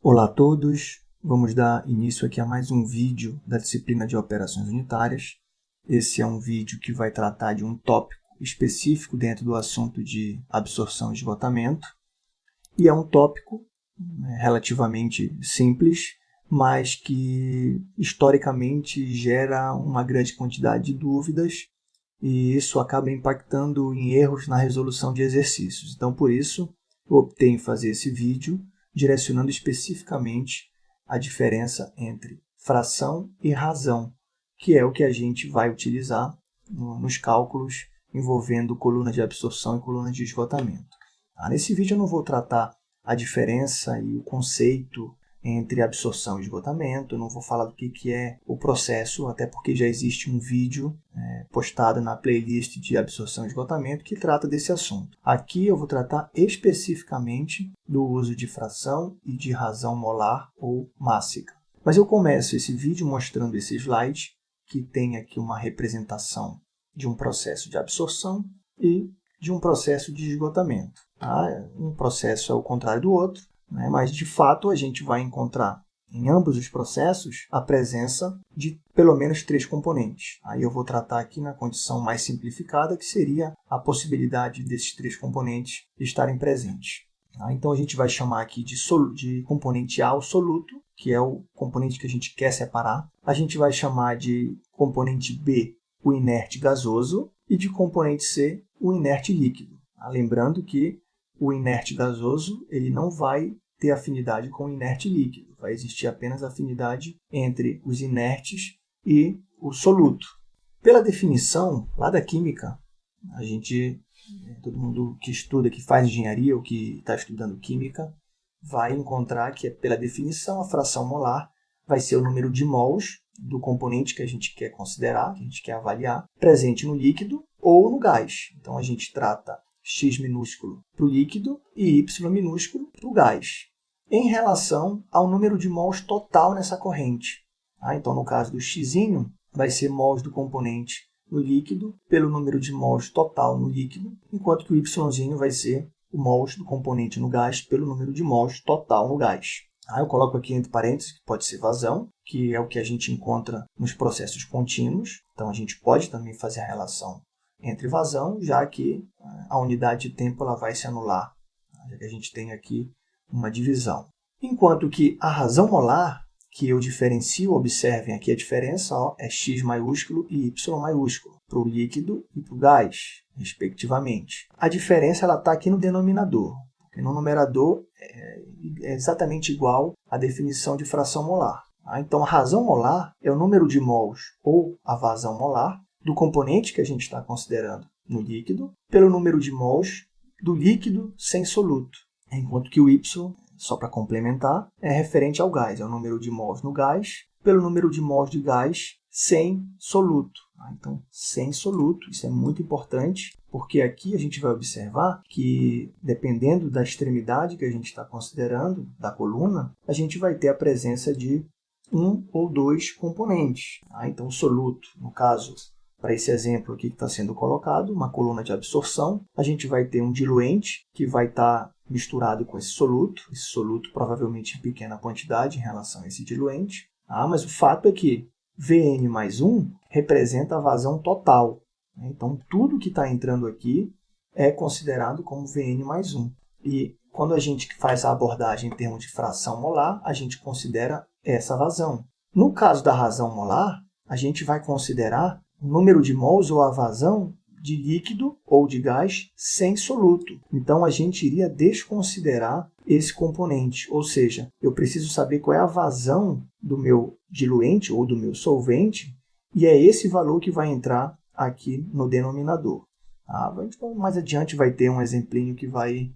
Olá a todos, vamos dar início aqui a mais um vídeo da disciplina de operações unitárias. Esse é um vídeo que vai tratar de um tópico específico dentro do assunto de absorção e esgotamento. E é um tópico né, relativamente simples, mas que historicamente gera uma grande quantidade de dúvidas e isso acaba impactando em erros na resolução de exercícios. Então, por isso, eu optei em fazer esse vídeo direcionando especificamente a diferença entre fração e razão, que é o que a gente vai utilizar nos cálculos envolvendo coluna de absorção e coluna de esgotamento. Ah, nesse vídeo eu não vou tratar a diferença e o conceito entre absorção e esgotamento. Não vou falar do que, que é o processo, até porque já existe um vídeo é, postado na playlist de absorção e esgotamento que trata desse assunto. Aqui eu vou tratar especificamente do uso de fração e de razão molar ou mássica. Mas eu começo esse vídeo mostrando esse slide, que tem aqui uma representação de um processo de absorção e de um processo de esgotamento. Tá? Um processo é o contrário do outro, né? mas de fato a gente vai encontrar em ambos os processos a presença de pelo menos três componentes. Aí eu vou tratar aqui na condição mais simplificada, que seria a possibilidade desses três componentes estarem presentes. Tá? Então a gente vai chamar aqui de, de componente A o soluto, que é o componente que a gente quer separar. A gente vai chamar de componente B o inerte gasoso e de componente C o inerte líquido. Tá? Lembrando que o inerte gasoso ele não vai ter afinidade com o inerte líquido. Vai existir apenas afinidade entre os inertes e o soluto. Pela definição, lá da química, a gente, todo mundo que estuda, que faz engenharia ou que está estudando química, vai encontrar que, pela definição, a fração molar vai ser o número de mols do componente que a gente quer considerar, que a gente quer avaliar, presente no líquido ou no gás. Então, a gente trata x minúsculo para o líquido e y minúsculo para o gás, em relação ao número de mols total nessa corrente. Ah, então, no caso do x, vai ser mols do componente no líquido pelo número de mols total no líquido, enquanto que o y vai ser o mols do componente no gás pelo número de mols total no gás. Ah, eu coloco aqui entre parênteses que pode ser vazão, que é o que a gente encontra nos processos contínuos. Então, a gente pode também fazer a relação entre vazão, já que eh, a unidade de tempo ela vai se anular, já que a gente tem aqui uma divisão. Enquanto que a razão molar, que eu diferencio, observem aqui a diferença, ó, é x maiúsculo e y maiúsculo, para o líquido e para o gás, respectivamente. A diferença está aqui no denominador, porque no numerador é, é exatamente igual à definição de fração molar. Tá? Então, a razão molar é o número de mols ou a vazão molar do componente que a gente está considerando no líquido pelo número de mols do líquido sem soluto, enquanto que o Y, só para complementar, é referente ao gás, é o número de mols no gás pelo número de mols de gás sem soluto. Tá? Então, sem soluto, isso é muito importante, porque aqui a gente vai observar que, dependendo da extremidade que a gente está considerando, da coluna, a gente vai ter a presença de um ou dois componentes. Tá? Então, soluto, no caso, para esse exemplo aqui que está sendo colocado, uma coluna de absorção, a gente vai ter um diluente que vai estar tá misturado com esse soluto, esse soluto provavelmente em pequena quantidade em relação a esse diluente. Ah, mas o fato é que Vn mais 1 representa a vazão total. Né? Então, tudo que está entrando aqui é considerado como Vn mais 1. E quando a gente faz a abordagem em termos de fração molar, a gente considera essa vazão. No caso da razão molar, a gente vai considerar o número de mols ou a vazão de líquido ou de gás sem soluto. Então, a gente iria desconsiderar esse componente, ou seja, eu preciso saber qual é a vazão do meu diluente ou do meu solvente, e é esse valor que vai entrar aqui no denominador. Ah, então, mais adiante vai ter um exemplinho que vai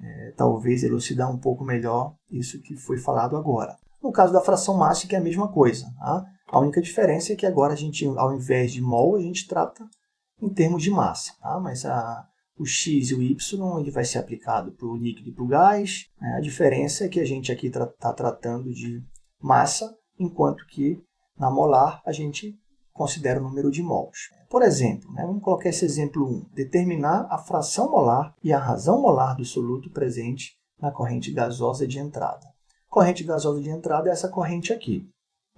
é, talvez elucidar um pouco melhor isso que foi falado agora. No caso da fração mássica é a mesma coisa. Tá? A única diferença é que agora a gente, ao invés de mol, a gente trata em termos de massa. Tá? Mas a, o x e o y ele vai ser aplicado para o líquido e para o gás. Né? A diferença é que a gente aqui está tra tá tratando de massa, enquanto que na molar a gente considera o número de mols. Por exemplo, né, vamos colocar esse exemplo 1, determinar a fração molar e a razão molar do soluto presente na corrente gasosa de entrada. Corrente gasosa de entrada é essa corrente aqui.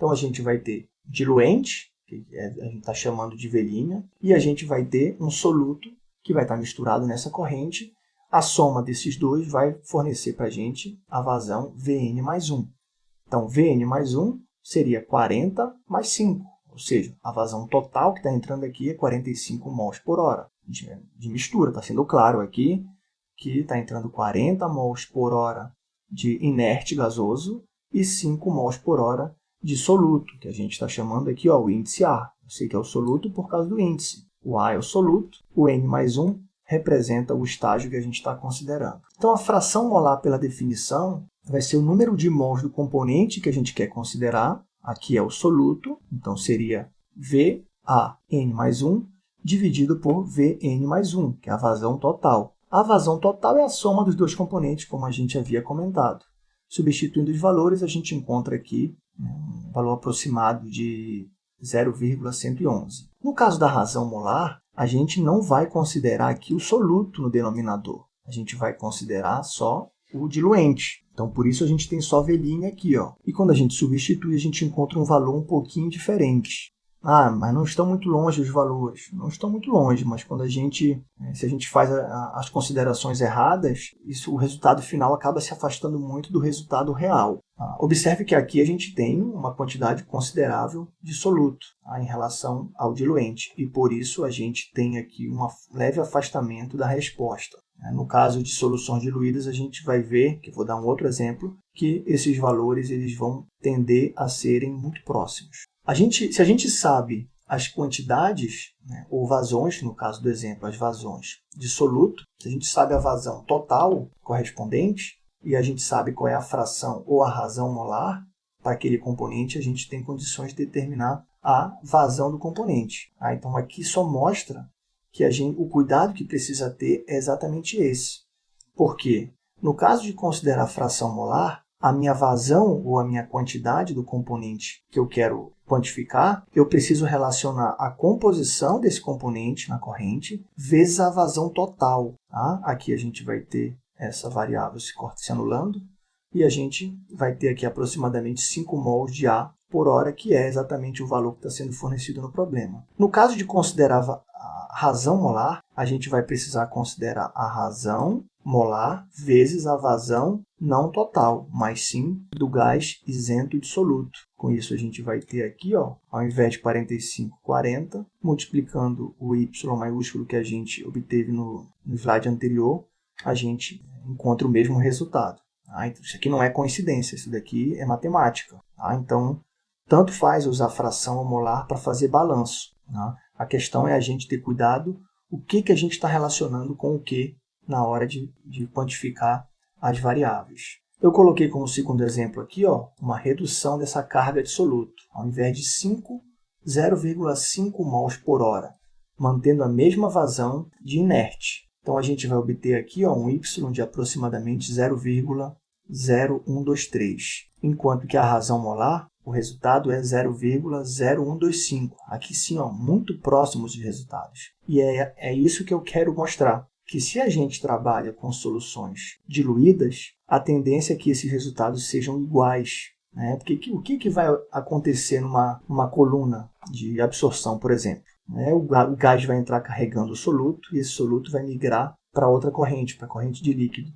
Então, a gente vai ter diluente, que é, a gente está chamando de velhinha, e a gente vai ter um soluto que vai estar misturado nessa corrente. A soma desses dois vai fornecer para a gente a vazão Vn mais 1. Então, Vn mais 1 seria 40 mais 5, ou seja, a vazão total que está entrando aqui é 45 mols por hora de, de mistura. Está sendo claro aqui que está entrando 40 mols por hora de inerte gasoso e 5 mols por hora de soluto, que a gente está chamando aqui ó, o índice A. Eu sei que é o soluto por causa do índice. O A é o soluto, o N mais 1 representa o estágio que a gente está considerando. Então, a fração molar, pela definição, vai ser o número de mols do componente que a gente quer considerar. Aqui é o soluto, então seria VAN mais 1 dividido por Vn mais 1, que é a vazão total. A vazão total é a soma dos dois componentes, como a gente havia comentado. Substituindo os valores, a gente encontra aqui um valor aproximado de 0,111. No caso da razão molar, a gente não vai considerar aqui o soluto no denominador. A gente vai considerar só o diluente. Então, por isso a gente tem só velhinha aqui. Ó. E quando a gente substitui, a gente encontra um valor um pouquinho diferente. Ah, mas não estão muito longe os valores. Não estão muito longe, mas quando a gente, né, se a gente faz a, a, as considerações erradas, isso, o resultado final acaba se afastando muito do resultado real. Ah, observe que aqui a gente tem uma quantidade considerável de soluto ah, em relação ao diluente, e por isso a gente tem aqui um leve afastamento da resposta. Né. No caso de soluções diluídas, a gente vai ver, que vou dar um outro exemplo, que esses valores eles vão tender a serem muito próximos. A gente, se a gente sabe as quantidades, né, ou vazões, no caso do exemplo, as vazões de soluto, se a gente sabe a vazão total correspondente, e a gente sabe qual é a fração ou a razão molar para aquele componente, a gente tem condições de determinar a vazão do componente. Ah, então, aqui só mostra que a gente, o cuidado que precisa ter é exatamente esse. Por quê? No caso de considerar a fração molar, a minha vazão ou a minha quantidade do componente que eu quero quantificar, eu preciso relacionar a composição desse componente na corrente vezes a vazão total. Tá? Aqui a gente vai ter essa variável se, se anulando e a gente vai ter aqui aproximadamente 5 mols de A por hora, que é exatamente o valor que está sendo fornecido no problema. No caso de considerar a razão molar, a gente vai precisar considerar a razão molar vezes a vazão não total, mas sim do gás isento e dissoluto. Com isso, a gente vai ter aqui, ó, ao invés de 45, 40, multiplicando o y maiúsculo que a gente obteve no, no slide anterior, a gente encontra o mesmo resultado. Tá? Então, isso aqui não é coincidência, isso daqui é matemática. Tá? Então, tanto faz usar fração molar para fazer balanço. Tá? A questão é a gente ter cuidado o que, que a gente está relacionando com o que na hora de, de quantificar as variáveis. Eu coloquei como segundo exemplo aqui ó, uma redução dessa carga de soluto. Ao invés de 5, 0,5 mols por hora, mantendo a mesma vazão de inerte. Então, a gente vai obter aqui ó, um y de aproximadamente 0,0123, enquanto que a razão molar, o resultado é 0,0125. Aqui sim, ó, muito próximos dos resultados. E é, é isso que eu quero mostrar que se a gente trabalha com soluções diluídas, a tendência é que esses resultados sejam iguais. Né? Porque o que, que vai acontecer numa, coluna de absorção, por exemplo? Né? O, o gás vai entrar carregando o soluto e esse soluto vai migrar para outra corrente, para a corrente de líquido.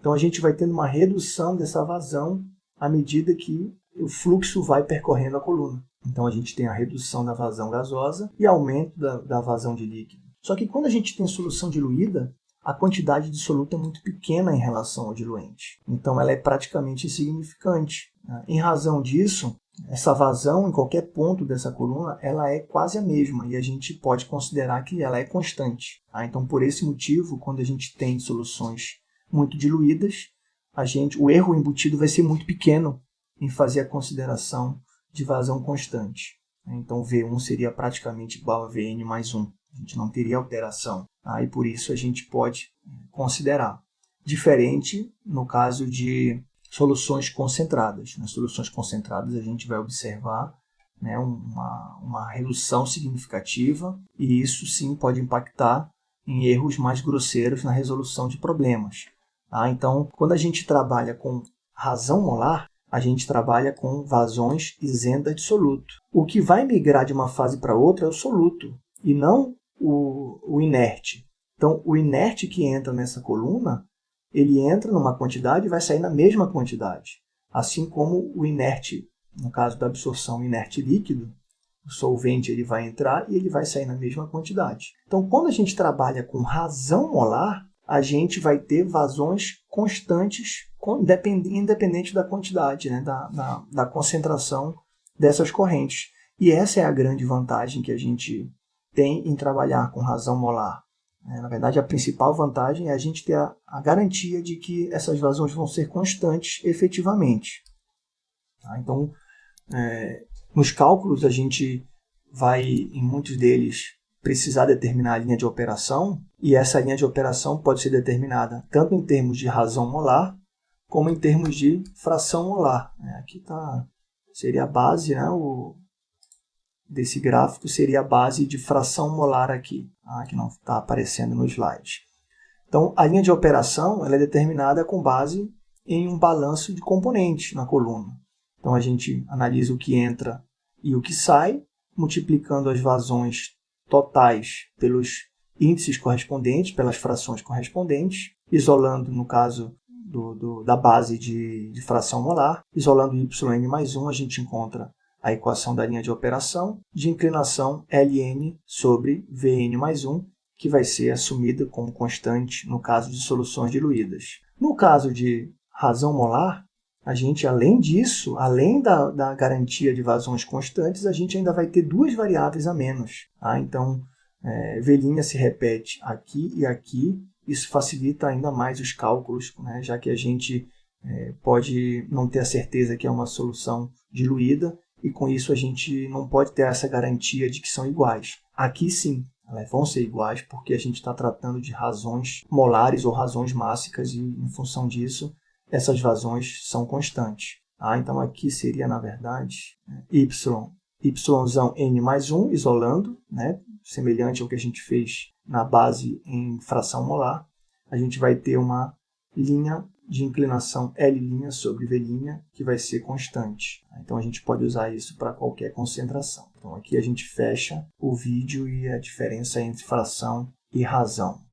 Então, a gente vai tendo uma redução dessa vazão à medida que o fluxo vai percorrendo a coluna. Então, a gente tem a redução da vazão gasosa e aumento da, da vazão de líquido. Só que quando a gente tem solução diluída, a quantidade de soluto é muito pequena em relação ao diluente. Então ela é praticamente insignificante. Né? Em razão disso, essa vazão em qualquer ponto dessa coluna ela é quase a mesma e a gente pode considerar que ela é constante. Tá? Então por esse motivo, quando a gente tem soluções muito diluídas, a gente, o erro embutido vai ser muito pequeno em fazer a consideração de vazão constante. Então V1 seria praticamente igual a Vn mais 1 a gente não teria alteração. Tá? E por isso a gente pode considerar. Diferente no caso de soluções concentradas. Nas soluções concentradas a gente vai observar né, uma, uma redução significativa e isso sim pode impactar em erros mais grosseiros na resolução de problemas. Tá? Então, quando a gente trabalha com razão molar, a gente trabalha com vazões isenta de soluto. O que vai migrar de uma fase para outra é o soluto, e não o, o inerte. Então, o inerte que entra nessa coluna, ele entra numa quantidade e vai sair na mesma quantidade. Assim como o inerte, no caso da absorção inerte líquido, o solvente ele vai entrar e ele vai sair na mesma quantidade. Então, quando a gente trabalha com razão molar, a gente vai ter vazões constantes, independente da quantidade, né, da, da, da concentração dessas correntes. E essa é a grande vantagem que a gente tem em trabalhar com razão molar. É, na verdade, a principal vantagem é a gente ter a, a garantia de que essas vazões vão ser constantes efetivamente. Tá? Então, é, nos cálculos, a gente vai, em muitos deles, precisar determinar a linha de operação, e essa linha de operação pode ser determinada tanto em termos de razão molar, como em termos de fração molar. É, aqui tá, seria a base, né, o, desse gráfico seria a base de fração molar aqui, tá, que não está aparecendo no slide. Então, a linha de operação ela é determinada com base em um balanço de componentes na coluna. Então, a gente analisa o que entra e o que sai, multiplicando as vazões totais pelos índices correspondentes, pelas frações correspondentes, isolando, no caso do, do, da base de, de, fração molar, isolando yn mais 1, a gente encontra a equação da linha de operação de inclinação Ln sobre Vn mais 1, que vai ser assumida como constante no caso de soluções diluídas. No caso de razão molar, a gente, além disso, além da, da garantia de vazões constantes, a gente ainda vai ter duas variáveis a menos. Tá? Então, é, se repete aqui e aqui, isso facilita ainda mais os cálculos, né? já que a gente é, pode não ter a certeza que é uma solução diluída, e com isso a gente não pode ter essa garantia de que são iguais. Aqui sim, elas vão ser iguais porque a gente está tratando de razões molares ou razões mássicas e, em função disso, essas vazões são constantes. Ah, então aqui seria, na verdade, y, yzão n mais 1, isolando, né, semelhante ao que a gente fez na base em fração molar. A gente vai ter uma linha de inclinação L' sobre V', que vai ser constante. Então a gente pode usar isso para qualquer concentração. Então aqui a gente fecha o vídeo e a diferença entre fração e razão.